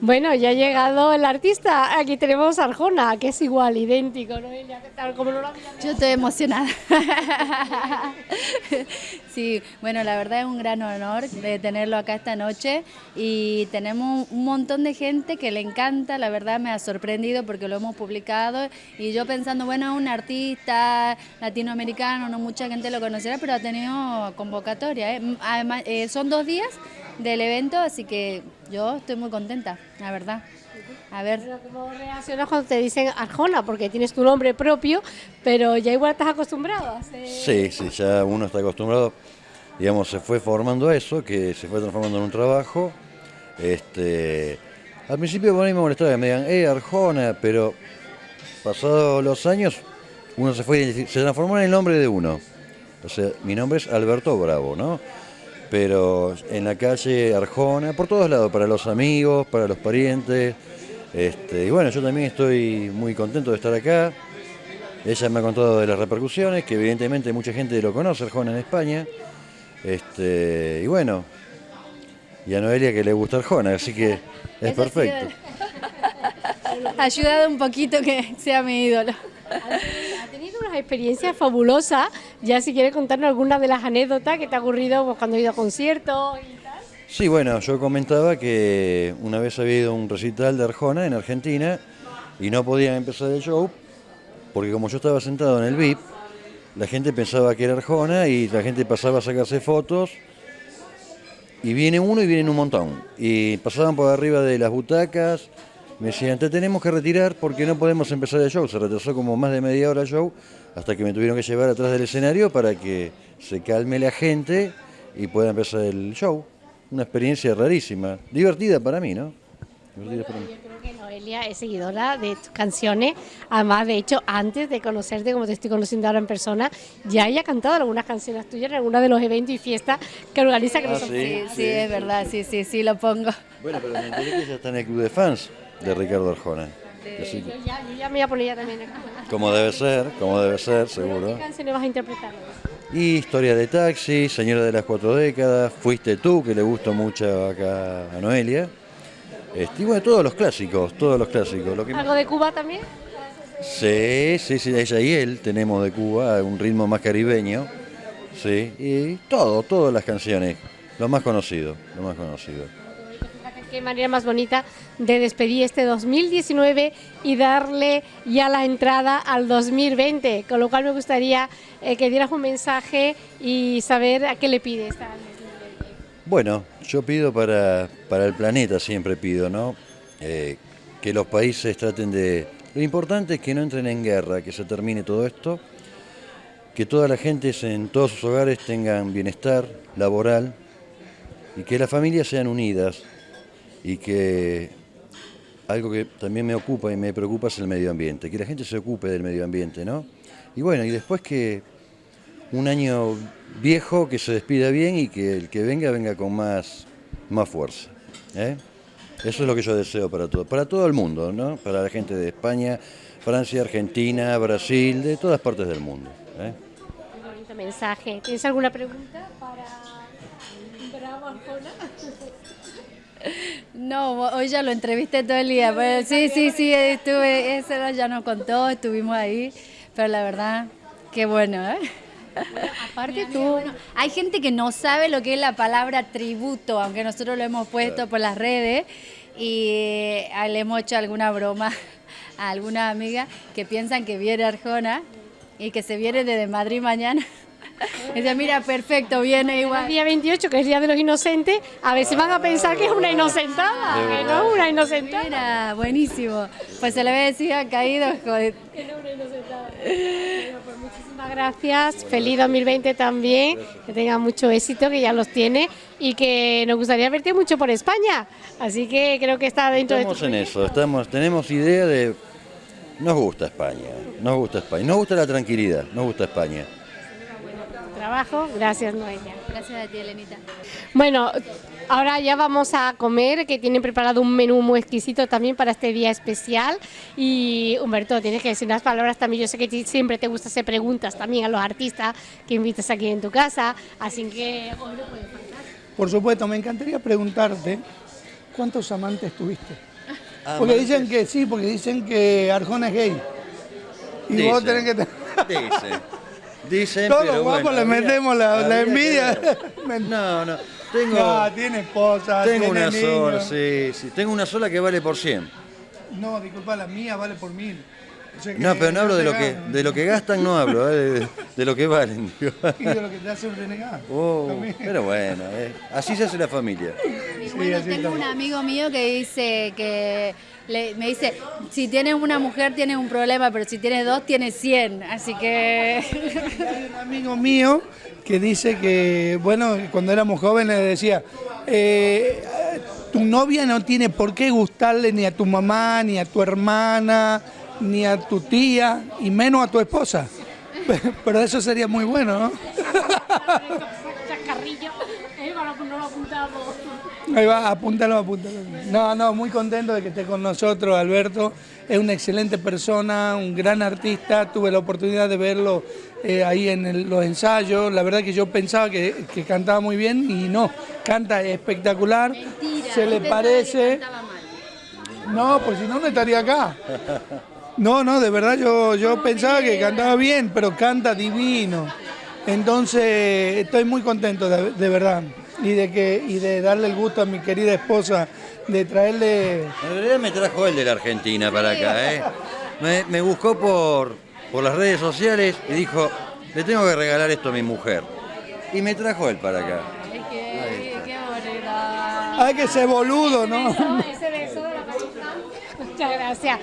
Bueno, ya ha llegado el artista. Aquí tenemos a Arjona, que es igual, idéntico, ¿no? Como no lo Yo estoy emocionada. sí, bueno, la verdad es un gran honor de tenerlo acá esta noche y tenemos un montón de gente que le encanta, la verdad me ha sorprendido porque lo hemos publicado y yo pensando, bueno, un artista latinoamericano, no mucha gente lo conocerá, pero ha tenido convocatoria. ¿eh? Además, eh, son dos días del evento, así que yo estoy muy contenta, la verdad. A ver. ¿Cómo reaccionas cuando te dicen Arjona? Porque tienes tu nombre propio, pero ya igual estás acostumbrado a Sí, sí, ya uno está acostumbrado. Digamos, se fue formando eso, que se fue transformando en un trabajo. Este, al principio por ahí me molestaba que me digan, eh, Arjona, pero pasados los años, uno se fue, se transformó en el nombre de uno. O sea, mi nombre es Alberto Bravo, ¿no? Pero en la calle Arjona, por todos lados, para los amigos, para los parientes. Este, y bueno, yo también estoy muy contento de estar acá. Ella me ha contado de las repercusiones, que evidentemente mucha gente lo conoce, Arjona en España. Este, y bueno, y a Noelia que le gusta Arjona, así que es perfecto. Ha ayudado un poquito que sea mi ídolo. Ha tenido unas experiencias fabulosas. Ya si quieres contarnos alguna de las anécdotas que te ha ocurrido pues, cuando has ido a conciertos y tal. Sí, bueno, yo comentaba que una vez había ido a un recital de Arjona en Argentina y no podían empezar el show porque como yo estaba sentado en el VIP, la gente pensaba que era Arjona y la gente pasaba a sacarse fotos y viene uno y vienen un montón. Y pasaban por arriba de las butacas, me decían, te tenemos que retirar porque no podemos empezar el show. Se retrasó como más de media hora el show hasta que me tuvieron que llevar atrás del escenario para que se calme la gente y pueda empezar el show. Una experiencia rarísima, divertida para mí, ¿no? Yo creo que Noelia es seguidora de tus canciones. Además, de hecho, antes de conocerte, como te estoy conociendo ahora en persona, ya haya cantado algunas canciones tuyas en algunos de los eventos y fiestas que organiza. que ah, sí, sí, es verdad, sí, sí, sí, lo pongo. Bueno, pero me enteré que ya está en el club de fans de Ricardo Arjona. yo, ya, me voy a poner ya también. Como debe ser, como debe ser, seguro. ¿Qué canciones vas a interpretar? Y Historia de Taxi, Señora de las Cuatro Décadas, Fuiste Tú, que le gusta mucho acá a Noelia. Este, y bueno, todos los clásicos, todos los clásicos. ¿Algo de Cuba también? Sí, sí, sí, ella y él tenemos de Cuba un ritmo más caribeño. Sí, y todo, todas las canciones, lo más conocido, lo más conocido qué manera más bonita de despedir este 2019 y darle ya la entrada al 2020, con lo cual me gustaría eh, que dieras un mensaje y saber a qué le pides. Bueno, yo pido para, para el planeta, siempre pido, ¿no? Eh, que los países traten de... Lo importante es que no entren en guerra, que se termine todo esto, que toda la gente en todos sus hogares tengan bienestar laboral y que las familias sean unidas, y que algo que también me ocupa y me preocupa es el medio ambiente, que la gente se ocupe del medio ambiente, ¿no? Y bueno, y después que un año viejo que se despida bien y que el que venga venga con más, más fuerza. ¿eh? Eso es lo que yo deseo para todo, para todo el mundo, ¿no? Para la gente de España, Francia, Argentina, Brasil, de todas partes del mundo. ¿eh? Bonito mensaje. ¿Tienes alguna pregunta para Bravo Arjona? No, hoy ya lo entrevisté todo el día. Pues, sí, sí, sí, estuve, eso ya nos contó, estuvimos ahí, pero la verdad, qué bueno, ¿eh? aparte tú, hay gente que no sabe lo que es la palabra tributo, aunque nosotros lo hemos puesto por las redes y eh, le hemos hecho alguna broma a alguna amiga que piensan que viene Arjona y que se viene desde Madrid mañana. Dice, mira, perfecto, viene igual. El día 28, que es el Día de los Inocentes, a ver si van a pensar que es una inocentada, que no una inocentada. Mira, buenísimo. Pues se le ve decir, ha caído. Joder. Que no una inocentada. Bueno, pues muchísimas gracias. Feliz 2020 también. Que tenga mucho éxito, que ya los tiene. Y que nos gustaría verte mucho por España. Así que creo que está dentro de tu Estamos en eso, estamos, tenemos idea de... Nos gusta España, nos gusta España, nos gusta la tranquilidad, nos gusta España trabajo. Gracias, Noelia. Gracias a ti, Elenita. Bueno, ahora ya vamos a comer, que tienen preparado un menú muy exquisito también para este día especial. Y Humberto, tienes que decir unas palabras también. Yo sé que siempre te gusta hacer preguntas también a los artistas que invitas aquí en tu casa, así que hoy no Por supuesto, me encantaría preguntarte ¿cuántos amantes tuviste? Ah, Porque Amantes. dicen que sí, porque dicen que Arjona es gay. Y vos Dicen, tenés que... Dicen. Dicen, Todos pero los guapos bueno, le metemos la, la que envidia. No, no. Tengo, No, tiene esposa, tengo tiene una niños. sola, sí, sí. Tengo una sola que vale por 100. No, disculpa, la mía vale por mil. O sea No, pero no hablo de lo que, de lo que gastan, no hablo, eh, de, de lo que valen. digo. Y de lo que te hace un renegado. Oh, pero bueno, eh, así se hace la familia. Y Sí, bueno, así tengo un amigo mío que dice que le- me dice, si tienes una mujer tienes un problema, pero si tienes dos tienes 100. Así que Hay un amigo mío que dice que, bueno, cuando éramos jóvenes decía, eh, tu novia no tiene por qué gustarle ni a tu mamá, ni a tu hermana, ni a tu tía, y menos a tu esposa. Pero eso sería muy bueno, ¿no? No lo apuntamos. Ahí va, apúntalo, apúntalo. No, no, muy contento de que esté con nosotros, Alberto. Es una excelente persona, un gran artista. Tuve la oportunidad de verlo eh, ahí en el- los ensayos. La verdad que yo pensaba que, que cantaba muy bien y no, canta espectacular. Se le parece. No, pues si no, no estaría acá. No, no, de verdad yo, yo pensaba que cantaba bien, pero canta divino. Entonces estoy muy contento, de, de verdad. Y de, que, y de darle el gusto a mi querida esposa de traerle... En realidad me trajo él de la Argentina para acá, ¿eh? Me, me buscó por, por las redes sociales y dijo, le tengo que regalar esto a mi mujer. Y me trajo él para acá. qué, qué bonito. Hay que ser boludo, ¿no? Ese beso de la Muchas gracias.